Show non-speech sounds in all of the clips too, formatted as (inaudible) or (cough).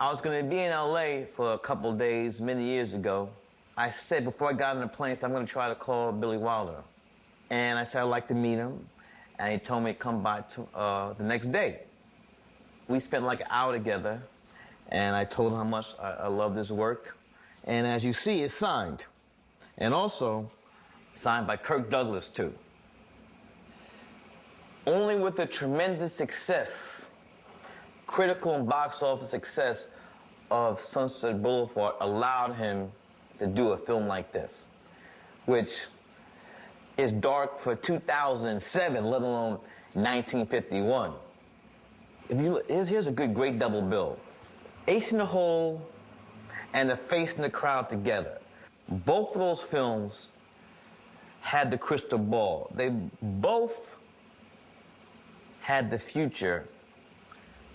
I was to be in LA for a couple days many years ago. I said before I got on the plane, I'm going to try to call Billy Wilder. And I said I'd like to meet him. And he told me to come by to, uh, the next day. We spent like an hour together. And I told him how much I, I loved his work. And as you see, it's signed. And also signed by Kirk Douglas, too. Only with the tremendous success, critical and box office success of Sunset Boulevard allowed him to do a film like this, which is dark for 2007, let alone 1951. If you look, here's, here's a good, great double bill. Ace in the Hole and The Face in the Crowd together. Both of those films had the crystal ball. They both had the future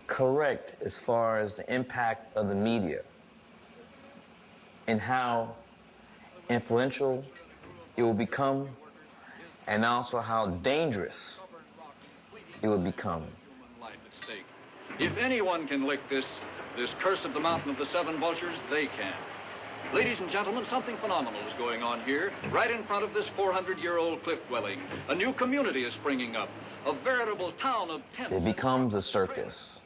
correct as far as the impact of the media and how influential it will become and also how dangerous it will become. If anyone can lick this, this curse of the mountain of the seven vultures, they can. Ladies and gentlemen, something phenomenal is going on here, right in front of this 400-year-old cliff dwelling. A new community is springing up, a veritable town of tents. It becomes a circus,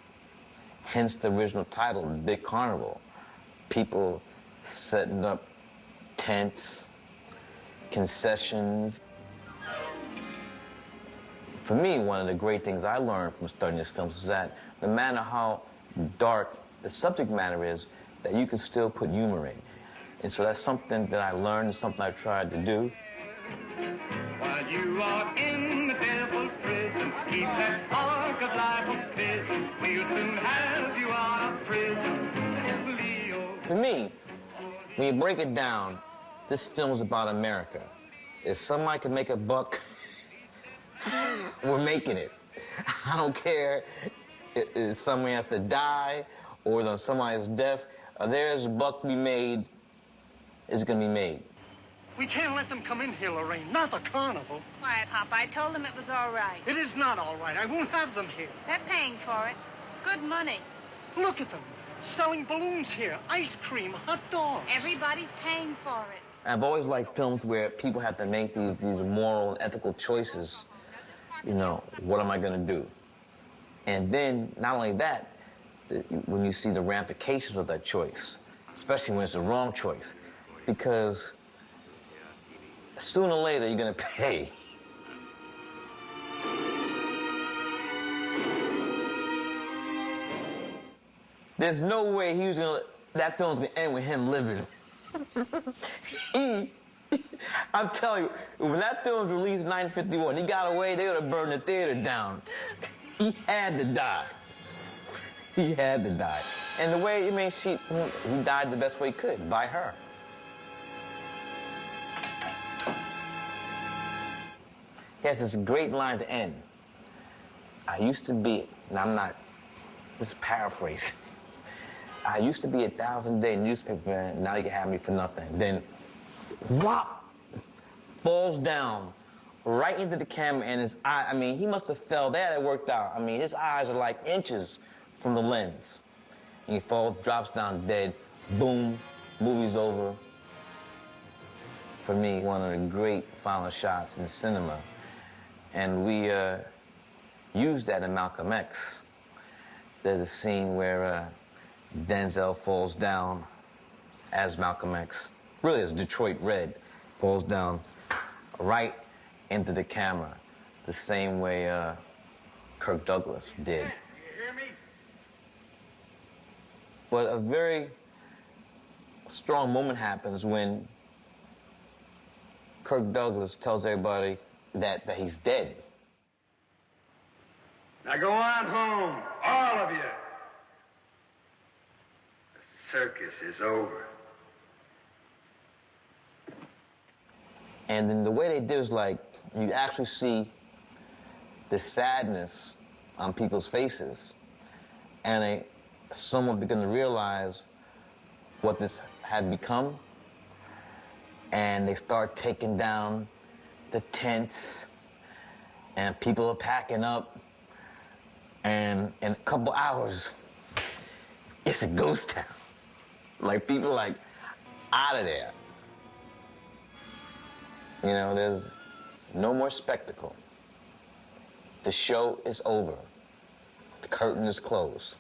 hence the original title, Big Carnival. People setting up tents, concessions. For me, one of the great things I learned from studying this film is that no matter how dark the subject matter is, that you can still put humor in. And so that's something that I learned something I tried to do. To me, when you break it down, this film is about America. If somebody can make a buck, (laughs) we're making it. I don't care if somebody has to die or somebody's death. Uh, there's a buck to be made It's going to be made. We can't let them come in here, Lorraine. Not the carnival. Why, Papa, I told them it was all right. It is not all right. I won't have them here. They're paying for it. Good money. Look at them. Selling balloons here, ice cream, hot dogs. Everybody's paying for it. I've always liked films where people have to make these, these moral and ethical choices. You know, what am I going to do? And then, not only that, when you see the ramifications of that choice, especially when it's the wrong choice, because sooner or later you're going (laughs) to pay. There's no way he was gonna, that film's gonna end with him living. he, (laughs) I'm telling you, when that film was released in 1951, he got away, they would have burned the theater down. he had to die. He had to die. And the way, I mean, she, he died the best way he could, by her. He has this great line to end. I used to be, and I'm not, this is paraphrase. I used to be a thousand day newspaper man, now you can have me for nothing. Then, whop, falls down right into the camera and his eye, I mean, he must have fell, that it worked out. I mean, his eyes are like inches from the lens. And he falls, drops down dead, boom, movie's over. For me, one of the great final shots in cinema. And we uh, used that in Malcolm X. There's a scene where uh, Denzel falls down as Malcolm X, really as Detroit Red, falls down right into the camera, the same way uh, Kirk Douglas did. But a very strong moment happens when Kirk Douglas tells everybody that, that he's dead. Now go on home, all of you. Circus is over. And then the way they did is like, you actually see the sadness on people's faces. And they somewhat begin to realize what this had become. And they start taking down the tents, and people are packing up. And in a couple hours, It's a ghost town. Like people like out of there. You know, there's no more spectacle. The show is over. The curtain is closed.